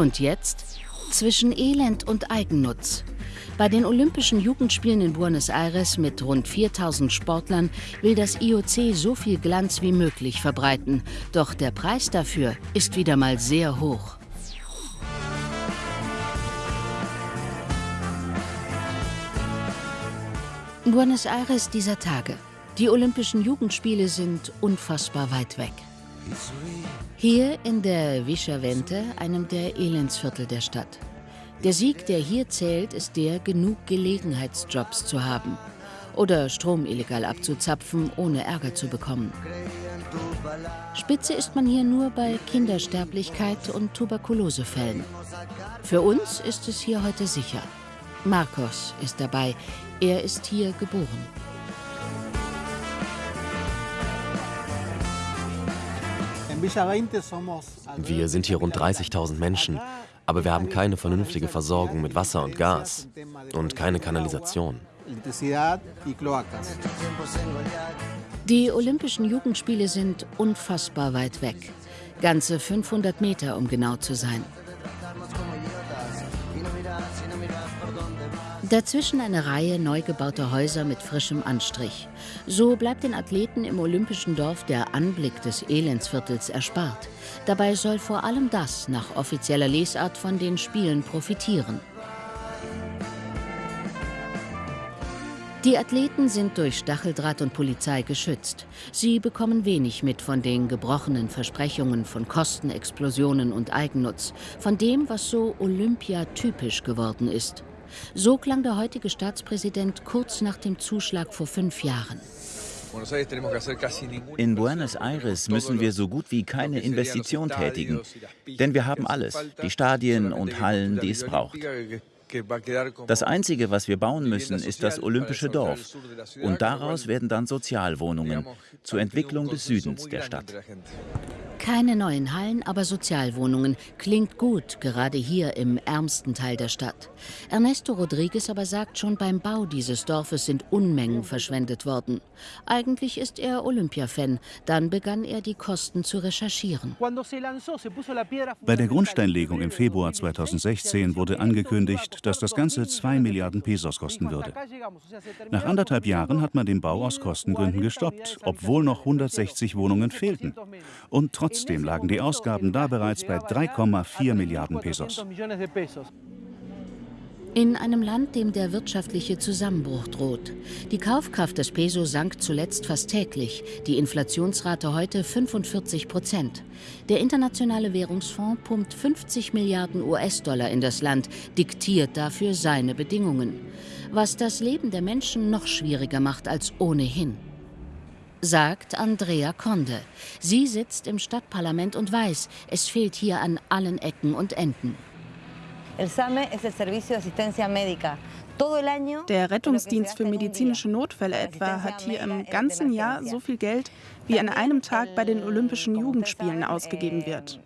Und jetzt zwischen Elend und Eigennutz. Bei den Olympischen Jugendspielen in Buenos Aires mit rund 4000 Sportlern will das IOC so viel Glanz wie möglich verbreiten. Doch der Preis dafür ist wieder mal sehr hoch. Buenos Aires dieser Tage. Die Olympischen Jugendspiele sind unfassbar weit weg. Hier in der Vischavente, einem der Elendsviertel der Stadt. Der Sieg, der hier zählt, ist der, genug Gelegenheitsjobs zu haben oder Strom illegal abzuzapfen, ohne Ärger zu bekommen. Spitze ist man hier nur bei Kindersterblichkeit und Tuberkulosefällen. Für uns ist es hier heute sicher. Marcos ist dabei. Er ist hier geboren. Wir sind hier rund 30.000 Menschen, aber wir haben keine vernünftige Versorgung mit Wasser und Gas und keine Kanalisation. Die Olympischen Jugendspiele sind unfassbar weit weg. Ganze 500 Meter, um genau zu sein. Dazwischen eine Reihe neu gebauter Häuser mit frischem Anstrich. So bleibt den Athleten im Olympischen Dorf der Anblick des Elendsviertels erspart. Dabei soll vor allem das nach offizieller Lesart von den Spielen profitieren. Die Athleten sind durch Stacheldraht und Polizei geschützt. Sie bekommen wenig mit von den gebrochenen Versprechungen von Kostenexplosionen und Eigennutz, von dem, was so Olympia-typisch geworden ist. So klang der heutige Staatspräsident kurz nach dem Zuschlag vor fünf Jahren. In Buenos Aires müssen wir so gut wie keine Investition tätigen, denn wir haben alles, die Stadien und Hallen, die es braucht. Das Einzige, was wir bauen müssen, ist das Olympische Dorf. Und daraus werden dann Sozialwohnungen zur Entwicklung des Südens der Stadt. Keine neuen Hallen, aber Sozialwohnungen. Klingt gut, gerade hier im ärmsten Teil der Stadt. Ernesto Rodriguez aber sagt, schon beim Bau dieses Dorfes sind Unmengen verschwendet worden. Eigentlich ist er Olympia-Fan. Dann begann er, die Kosten zu recherchieren. Bei der Grundsteinlegung im Februar 2016 wurde angekündigt, dass das Ganze 2 Milliarden Pesos kosten würde. Nach anderthalb Jahren hat man den Bau aus Kostengründen gestoppt, obwohl noch 160 Wohnungen fehlten. Und trotzdem Trotzdem lagen die Ausgaben da bereits bei 3,4 Milliarden Pesos. In einem Land, dem der wirtschaftliche Zusammenbruch droht. Die Kaufkraft des Peso sank zuletzt fast täglich, die Inflationsrate heute 45 Prozent. Der Internationale Währungsfonds pumpt 50 Milliarden US-Dollar in das Land, diktiert dafür seine Bedingungen, was das Leben der Menschen noch schwieriger macht als ohnehin sagt Andrea Conde. Sie sitzt im Stadtparlament und weiß, es fehlt hier an allen Ecken und Enden. Der Rettungsdienst für medizinische Notfälle etwa hat hier im ganzen Jahr so viel Geld, wie an einem Tag bei den Olympischen Jugendspielen ausgegeben wird.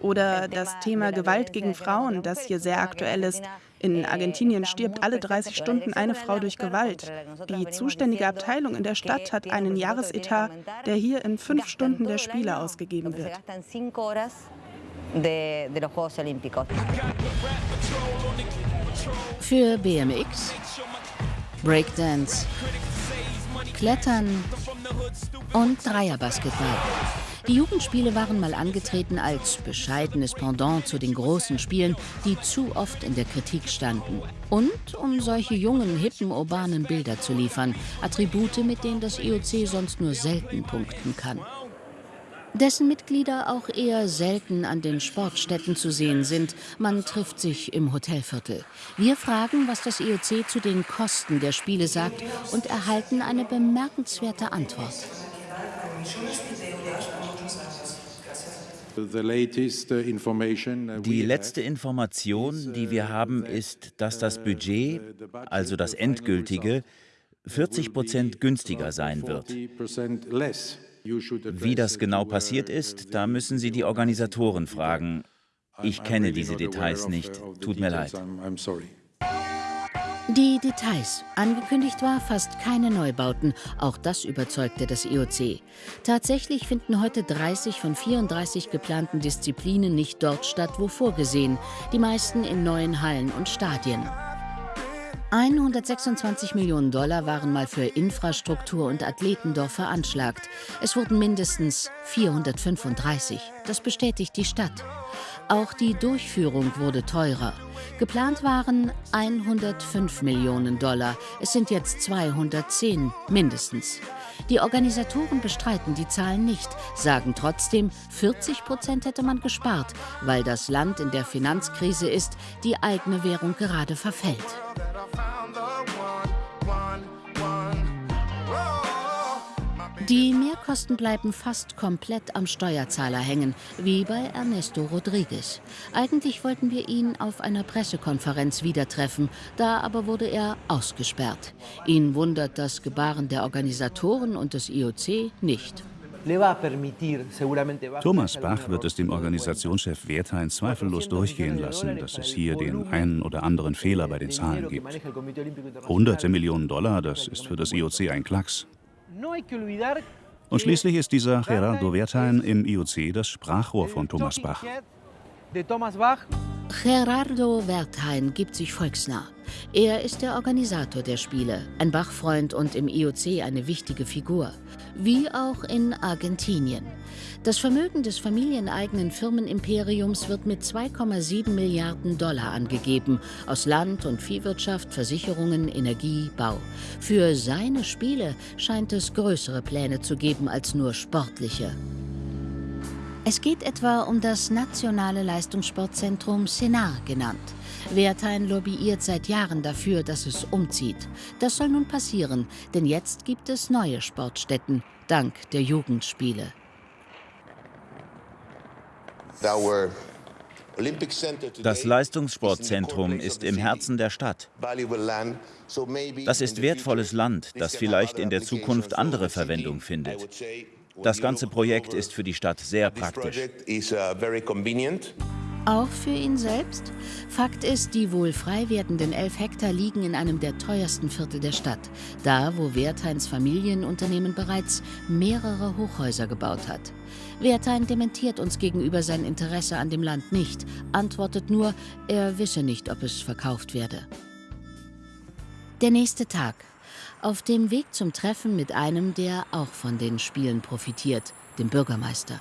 Oder das Thema Gewalt gegen Frauen, das hier sehr aktuell ist. In Argentinien stirbt alle 30 Stunden eine Frau durch Gewalt. Die zuständige Abteilung in der Stadt hat einen Jahresetat, der hier in fünf Stunden der Spiele ausgegeben wird. Für BMX, Breakdance, Klettern und Dreierbasketball. Die Jugendspiele waren mal angetreten als bescheidenes Pendant zu den großen Spielen, die zu oft in der Kritik standen. Und um solche jungen, hippen, urbanen Bilder zu liefern, Attribute, mit denen das IOC sonst nur selten punkten kann. Dessen Mitglieder auch eher selten an den Sportstätten zu sehen sind. Man trifft sich im Hotelviertel. Wir fragen, was das IOC zu den Kosten der Spiele sagt und erhalten eine bemerkenswerte Antwort. Die letzte Information, die wir haben, ist, dass das Budget, also das endgültige, 40 Prozent günstiger sein wird. Wie das genau passiert ist, da müssen Sie die Organisatoren fragen. Ich kenne diese Details nicht. Tut mir leid. Die Details. Angekündigt war fast keine Neubauten. Auch das überzeugte das IOC. Tatsächlich finden heute 30 von 34 geplanten Disziplinen nicht dort statt, wo vorgesehen. Die meisten in neuen Hallen und Stadien. 126 Millionen Dollar waren mal für Infrastruktur und Athletendorf veranschlagt. Es wurden mindestens 435. Das bestätigt die Stadt. Auch die Durchführung wurde teurer. Geplant waren 105 Millionen Dollar. Es sind jetzt 210 mindestens. Die Organisatoren bestreiten die Zahlen nicht, sagen trotzdem, 40 Prozent hätte man gespart, weil das Land in der Finanzkrise ist, die eigene Währung gerade verfällt. Die Mehrkosten bleiben fast komplett am Steuerzahler hängen, wie bei Ernesto Rodriguez. Eigentlich wollten wir ihn auf einer Pressekonferenz wieder treffen, da aber wurde er ausgesperrt. Ihn wundert das Gebaren der Organisatoren und des IOC nicht. Thomas Bach wird es dem Organisationschef Wertheim zweifellos durchgehen lassen, dass es hier den einen oder anderen Fehler bei den Zahlen gibt. Hunderte Millionen Dollar, das ist für das IOC ein Klacks. Und schließlich ist dieser Gerardo Wertheim im IOC das Sprachrohr von Thomas Bach. Gerardo Wertheim gibt sich volksnah. Er ist der Organisator der Spiele, ein Bachfreund und im IOC eine wichtige Figur. Wie auch in Argentinien. Das Vermögen des familieneigenen Firmenimperiums wird mit 2,7 Milliarden Dollar angegeben, aus Land- und Viehwirtschaft, Versicherungen, Energie, Bau. Für seine Spiele scheint es größere Pläne zu geben als nur sportliche. Es geht etwa um das nationale Leistungssportzentrum Senar genannt. Wertheim lobbyiert seit Jahren dafür, dass es umzieht. Das soll nun passieren, denn jetzt gibt es neue Sportstätten, dank der Jugendspiele. Das Leistungssportzentrum ist im Herzen der Stadt. Das ist wertvolles Land, das vielleicht in der Zukunft andere Verwendung findet. Das ganze Projekt ist für die Stadt sehr praktisch. Auch für ihn selbst? Fakt ist, die wohl frei werdenden elf Hektar liegen in einem der teuersten Viertel der Stadt. Da, wo Wertheins Familienunternehmen bereits mehrere Hochhäuser gebaut hat. Wertheim dementiert uns gegenüber sein Interesse an dem Land nicht, antwortet nur, er wisse nicht, ob es verkauft werde. Der nächste Tag. Auf dem Weg zum Treffen mit einem, der auch von den Spielen profitiert, dem Bürgermeister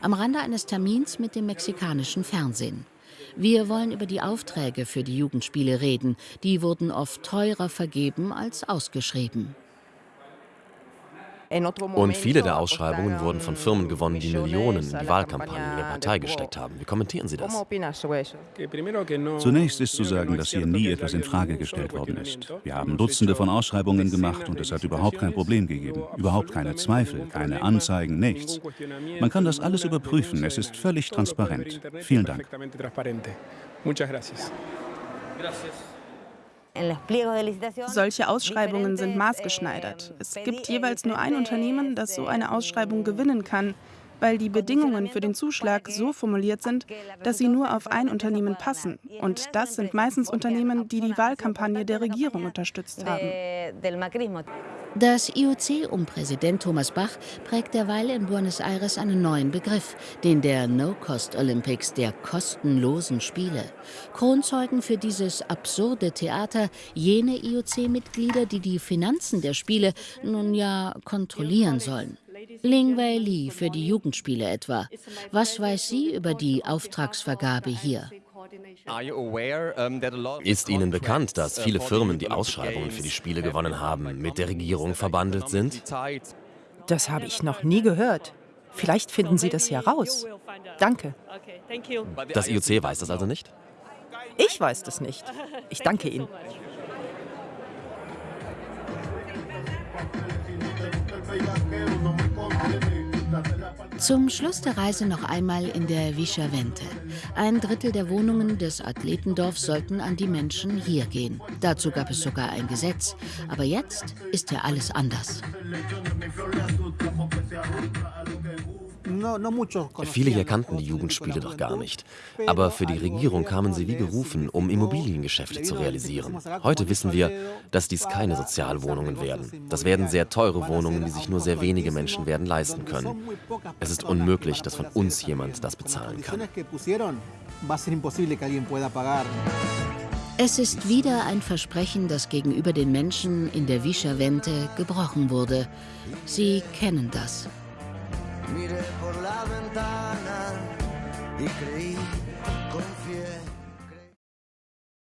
am Rande eines Termins mit dem mexikanischen Fernsehen. Wir wollen über die Aufträge für die Jugendspiele reden. Die wurden oft teurer vergeben als ausgeschrieben. Und viele der Ausschreibungen wurden von Firmen gewonnen, die Millionen in die Wahlkampagnen der Partei gesteckt haben. Wie kommentieren Sie das? Zunächst ist zu sagen, dass hier nie etwas in Frage gestellt worden ist. Wir haben Dutzende von Ausschreibungen gemacht und es hat überhaupt kein Problem gegeben. Überhaupt keine Zweifel, keine Anzeigen, nichts. Man kann das alles überprüfen. Es ist völlig transparent. Vielen Dank. Solche Ausschreibungen sind maßgeschneidert. Es gibt jeweils nur ein Unternehmen, das so eine Ausschreibung gewinnen kann, weil die Bedingungen für den Zuschlag so formuliert sind, dass sie nur auf ein Unternehmen passen. Und das sind meistens Unternehmen, die die Wahlkampagne der Regierung unterstützt haben. Das IOC um Präsident Thomas Bach prägt derweil in Buenos Aires einen neuen Begriff, den der No-Cost Olympics, der kostenlosen Spiele. Kronzeugen für dieses absurde Theater jene IOC-Mitglieder, die die Finanzen der Spiele nun ja kontrollieren sollen. Ling Wei Li für die Jugendspiele etwa. Was weiß sie über die Auftragsvergabe hier? Ist Ihnen bekannt, dass viele Firmen, die Ausschreibungen für die Spiele gewonnen haben, mit der Regierung verbandelt sind? Das habe ich noch nie gehört. Vielleicht finden Sie das ja raus. Danke. Das IOC weiß das also nicht? Ich weiß das nicht. Ich danke Ihnen. Zum Schluss der Reise noch einmal in der Vischavente. Ein Drittel der Wohnungen des Athletendorfs sollten an die Menschen hier gehen. Dazu gab es sogar ein Gesetz. Aber jetzt ist ja alles anders. Viele hier kannten die Jugendspiele doch gar nicht. Aber für die Regierung kamen sie wie gerufen, um Immobiliengeschäfte zu realisieren. Heute wissen wir, dass dies keine Sozialwohnungen werden. Das werden sehr teure Wohnungen, die sich nur sehr wenige Menschen werden leisten können. Es ist unmöglich, dass von uns jemand das bezahlen kann. Es ist wieder ein Versprechen, das gegenüber den Menschen in der Vischavente gebrochen wurde. Sie kennen das. Mire por la ventana y creí, confié.